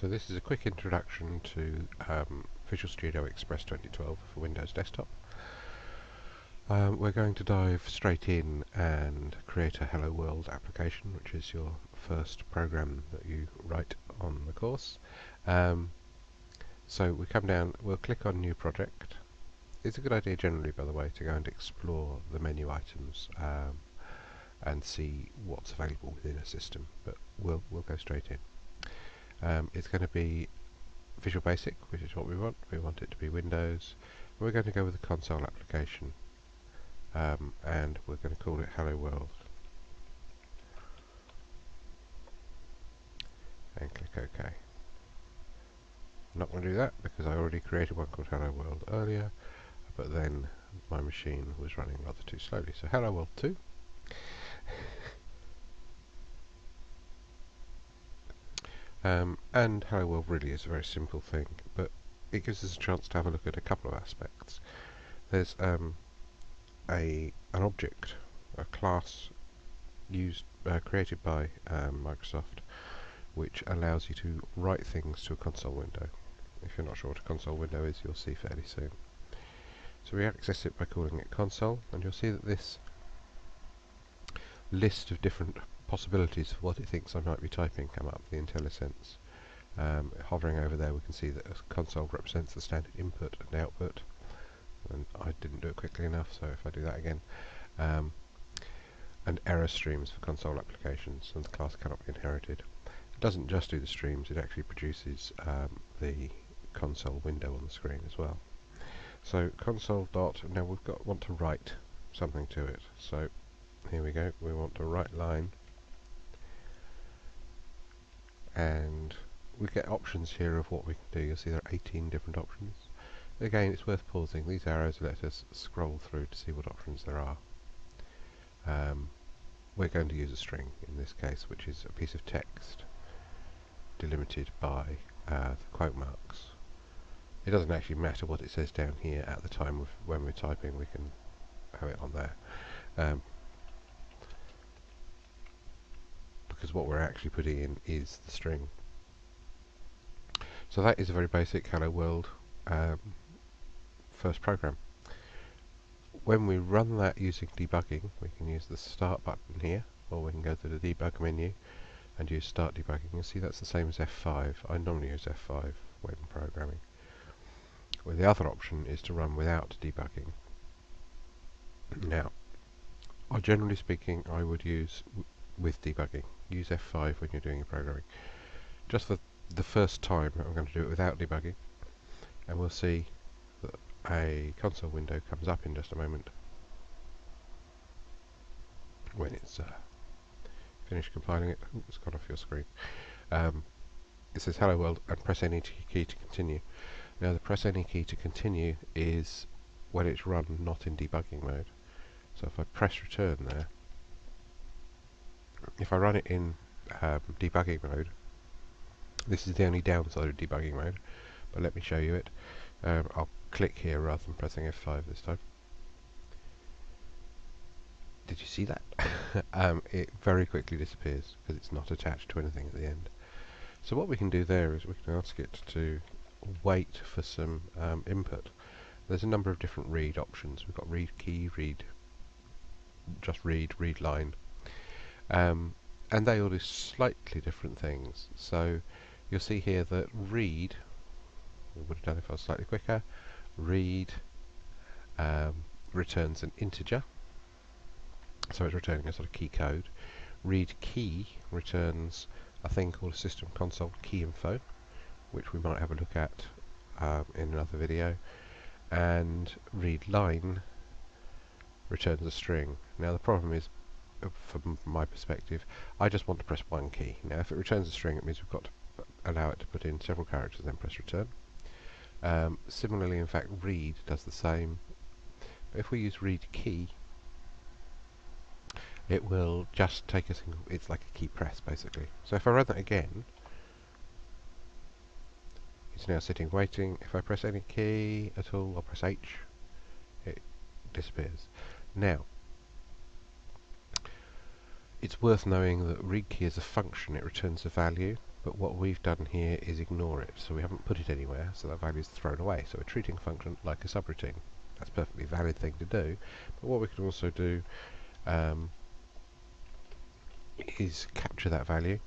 So this is a quick introduction to um, Visual Studio Express 2012 for Windows Desktop. Um, we're going to dive straight in and create a Hello World application, which is your first program that you write on the course. Um, so we come down, we'll click on New Project. It's a good idea generally, by the way, to go and explore the menu items um, and see what's available within a system, but we'll, we'll go straight in. Um, it's going to be Visual Basic, which is what we want. We want it to be Windows. We're going to go with a console application, um, and we're going to call it Hello World. And click OK. I'm not going to do that because I already created one called Hello World earlier, but then my machine was running rather too slowly. So Hello World 2. Um, and Hello World really is a very simple thing, but it gives us a chance to have a look at a couple of aspects. There's um, a an object, a class used uh, created by um, Microsoft, which allows you to write things to a console window. If you're not sure what a console window is, you'll see fairly soon. So we access it by calling it console, and you'll see that this list of different possibilities for what it thinks I might be typing come up, the IntelliSense. Um, hovering over there we can see that a console represents the standard input and output and I didn't do it quickly enough so if I do that again um, and error streams for console applications and the class cannot be inherited. It doesn't just do the streams, it actually produces um, the console window on the screen as well. So console dot, now we've got want to write something to it. So here we go, we want to write line and we get options here of what we can do. You'll see there are 18 different options. Again, it's worth pausing. These arrows let us scroll through to see what options there are. Um, we're going to use a string in this case, which is a piece of text delimited by uh, the quote marks. It doesn't actually matter what it says down here at the time of when we're typing, we can have it on there. Um, because what we're actually putting in is the string. So that is a very basic Hello World um, first program. When we run that using debugging, we can use the start button here, or we can go to the debug menu and use start debugging. You'll see that's the same as F5. I normally use F5 when programming. Well, the other option is to run without debugging. Now, generally speaking, I would use with debugging. Use F5 when you're doing your programming. Just for the first time, I'm going to do it without debugging, and we'll see that a console window comes up in just a moment when it's uh, finished compiling it. Ooh, it's gone off your screen. Um, it says hello world and press any key to continue. Now the press any key to continue is when it's run not in debugging mode. So if I press return there, if I run it in um, debugging mode, this is the only downside of debugging mode, but let me show you it. Um, I'll click here rather than pressing F5 this time. Did you see that? um, it very quickly disappears because it's not attached to anything at the end. So what we can do there is we can ask it to wait for some um, input. There's a number of different read options. We've got read key, read, just read, read line, um, and they all do slightly different things. So you'll see here that read, would have done if I was slightly quicker, read um, returns an integer, so it's returning a sort of key code. Read key returns a thing called system console key info, which we might have a look at um, in another video. And read line returns a string. Now the problem is from my perspective, I just want to press one key. Now if it returns a string, it means we've got to allow it to put in several characters and then press return. Um, similarly, in fact, read does the same. But if we use read key, it will just take a single, it's like a key press basically. So if I run that again, it's now sitting waiting. If I press any key at all, I'll press H, it disappears. Now, it's worth knowing that read key is a function, it returns a value. but what we've done here is ignore it, so we haven't put it anywhere, so that value is thrown away. So we're treating a function like a subroutine. That's a perfectly valid thing to do, but what we can also do um, is capture that value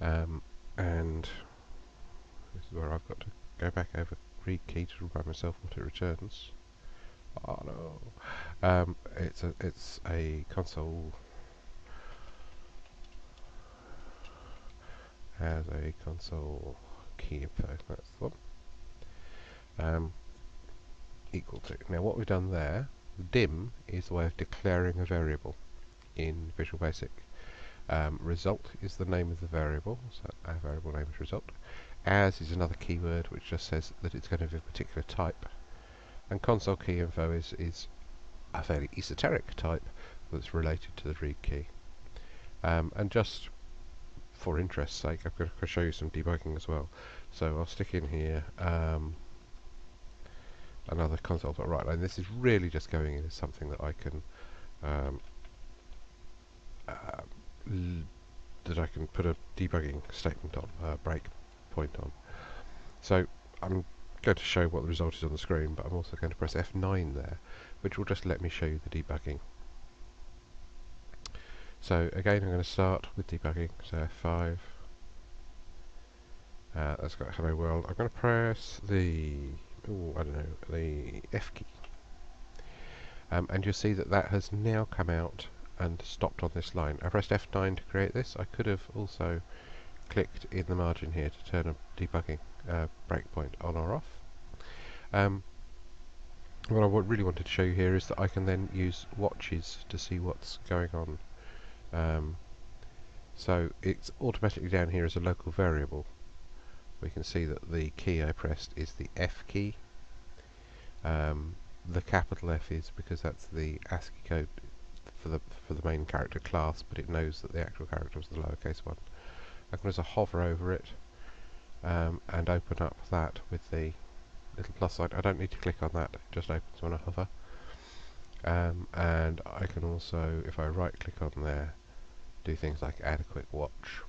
um, and this is where I've got to go back over read key to remind myself what it returns. Oh no! Um, it's a it's a console has a console key info. That's the one. Um, equal to. Now what we've done there, dim is the way of declaring a variable in Visual Basic. Um, result is the name of the variable, so our variable name is result. As is another keyword which just says that it's going to be a particular type. And console key info is, is a fairly esoteric type that's related to the read key. Um, and just for interest's sake, I'm going to show you some debugging as well. So I'll stick in here um, another console.write line. This is really just going in as something that I can um, uh, that I can put a debugging statement on, a break point on. So I'm going to show what the result is on the screen, but I'm also going to press F9 there, which will just let me show you the debugging. So again, I'm going to start with debugging, so F5. Uh, that's got hello world. I'm going to press the, ooh, I don't know, the F key. Um, and you'll see that that has now come out and stopped on this line. I pressed F9 to create this. I could have also clicked in the margin here to turn a debugging uh, breakpoint on or off. Um, what I really wanted to show you here is that I can then use watches to see what's going on. Um, so it's automatically down here as a local variable. We can see that the key I pressed is the F key. Um, the capital F is because that's the ASCII code for the for the main character class, but it knows that the actual character was the lowercase one. I can just hover over it um, and open up that with the little plus sign. I don't need to click on that; it just opens when I hover. Um, and I can also, if I right click on there, do things like add a quick watch.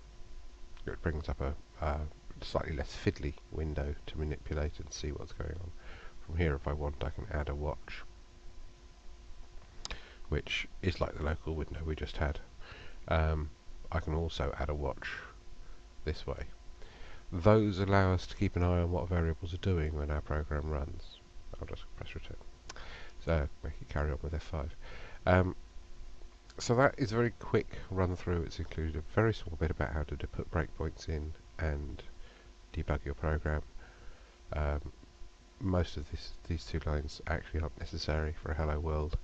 It brings up a, slightly less fiddly window to manipulate and see what's going on. From here, if I want, I can add a watch which is like the local window we just had. Um, I can also add a watch this way. Those allow us to keep an eye on what variables are doing when our program runs. I'll just press return. So make it carry on with F5. Um, so that is a very quick run through. It's included a very small bit about how to put breakpoints in and debug your program. Um, most of this, these two lines actually aren't necessary for a hello world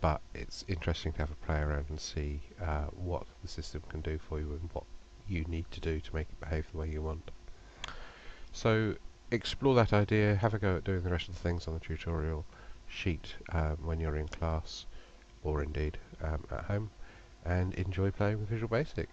but it's interesting to have a play around and see uh, what the system can do for you and what you need to do to make it behave the way you want. So explore that idea, have a go at doing the rest of the things on the tutorial sheet um, when you're in class or indeed um, at home and enjoy playing with Visual Basic.